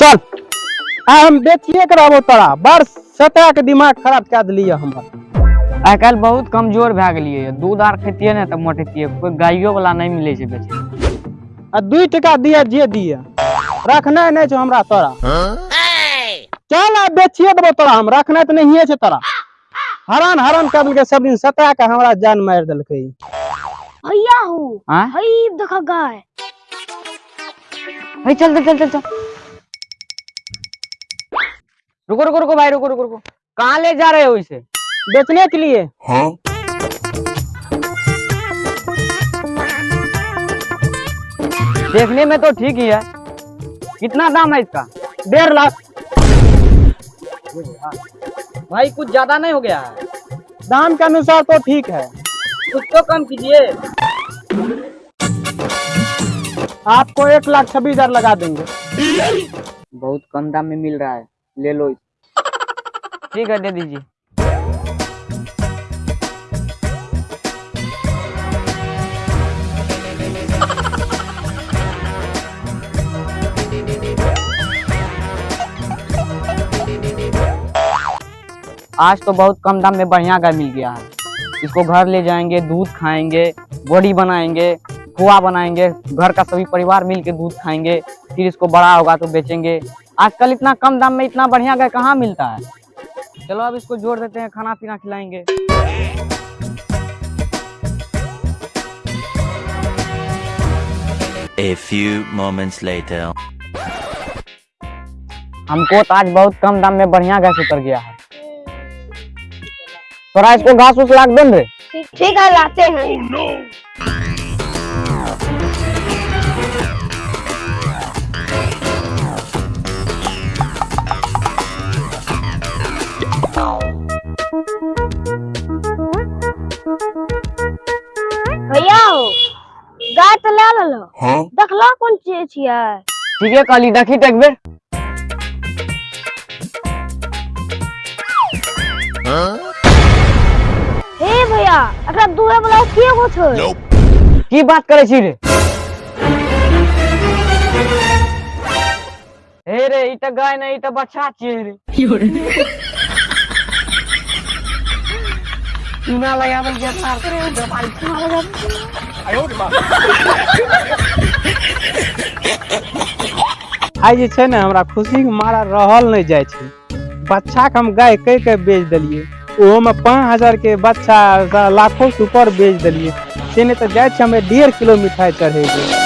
चल। आ हम बेचिए के रहबो तोरा। बड़ सतह के दिमाग खराब कए दिलिए हमर। आइ काल्हि बहुत कमज़ोर भए गेलियै यऽ। दूध आर खेतियै ने तऽ मोटेतियै कोई गाइयो वाला नहीं मिलै छै बेचे। आ दुई टका दिए जे दिए रखनाइ नहीं छौ हमरा तोरा। चल आ बेचिए देबो तोरा हम। रखनाइ तऽ नहिए छै तोरा। हरान हरान कए देलकै सब दिन सता के हमरा जान मारि देलकै। ई। हो हाँ हई देखा गाय। भाई चल चल चल चल चल। रुको रुको रुको भाई रुको रुको रुको। कहाँ ले जा रहे हो इसे? बेचने के लिए? हाँ? देखने में तो ठीक ही है। कितना दाम है इसका? डेढ़ लाख। भाई कुछ ज़्यादा नहीं हो गया। है दाम के अनुसार तो ठीक है। कुछ तो कम कीजिए। आपको एक लाख छब्बीस हज़ार लगा देंगे। बहुत कम दाम में मिल रहा है। ले लो ठीक है दे दीजिए। आज तो बहुत कम दाम में बढ़िया गाय मिल गया है। इसको घर ले जाएँगे दूध खाएँगे बॉडी बनाएँगे खोआ बनाएँगे घर का सभी परिवार मिलके दूध खाएँगे फिर इसको बड़ा होगा तो बेचेंगे। आजकल इतना कम दाम में इतना बढ़िया गाय कहाँ मिलता है? चलो अब इसको जोड़ देते हैं खाना पीना खिलाएँगे। A few moments later. हमको तो आज बहुत कम दाम में बढ़िया गैस उतर गया है। थोड़ा इसको घास उस लाख दे ठीक ठीक है लाते हैं। भैया हो गाय तो ले लेलो। देखलो कोन चीज़ छियै। ठीक है कहली देखी तो एक बेर हे भैया एकरा दुहे वाला के गो छै? की बात करे छी रे? हे रे ई तो गाय नहीं ई तो बच्चा छियै रे। चूना लगावल के तार करे भाई चूना लगा आइ जे छै ने, हमरा खुशी मारा रहल नहीं जाइ छै। बच्चा के हम गाय कह के बेच देलिए ओहो में पाँच हज़ार के बच्चा, लाखों से ऊपर बेच देलिए से नहीं तो हमें डेढ़ किलो मिठाई चढ़ेबै